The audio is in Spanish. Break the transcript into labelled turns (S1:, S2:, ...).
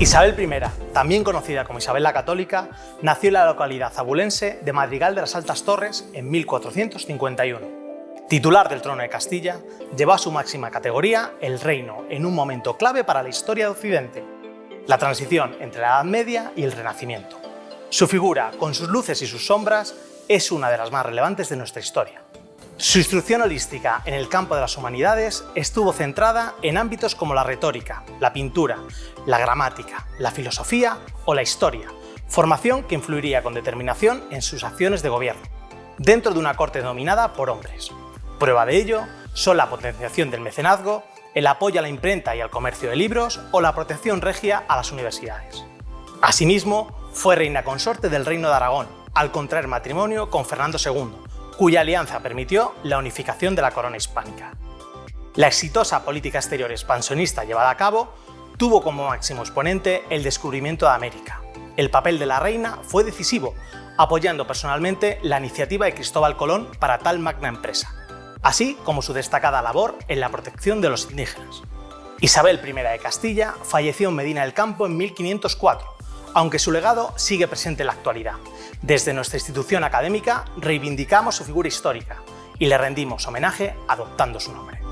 S1: Isabel I, también conocida como Isabel la Católica, nació en la localidad zabulense de Madrigal de las Altas Torres en 1451. Titular del trono de Castilla, llevó a su máxima categoría el reino en un momento clave para la historia de Occidente, la transición entre la Edad Media y el Renacimiento. Su figura, con sus luces y sus sombras, es una de las más relevantes de nuestra historia. Su instrucción holística en el campo de las humanidades estuvo centrada en ámbitos como la retórica, la pintura, la gramática, la filosofía o la historia, formación que influiría con determinación en sus acciones de gobierno, dentro de una corte dominada por hombres. Prueba de ello son la potenciación del mecenazgo, el apoyo a la imprenta y al comercio de libros o la protección regia a las universidades. Asimismo, fue reina consorte del Reino de Aragón, al contraer matrimonio con Fernando II, cuya alianza permitió la unificación de la corona hispánica. La exitosa política exterior expansionista llevada a cabo tuvo como máximo exponente el descubrimiento de América. El papel de la reina fue decisivo, apoyando personalmente la iniciativa de Cristóbal Colón para tal magna empresa, así como su destacada labor en la protección de los indígenas. Isabel I de Castilla falleció en Medina del Campo en 1504, aunque su legado sigue presente en la actualidad. Desde nuestra institución académica reivindicamos su figura histórica y le rendimos homenaje adoptando su nombre.